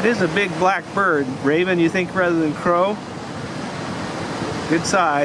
It is a big black bird. Raven, you think rather than crow? Good size.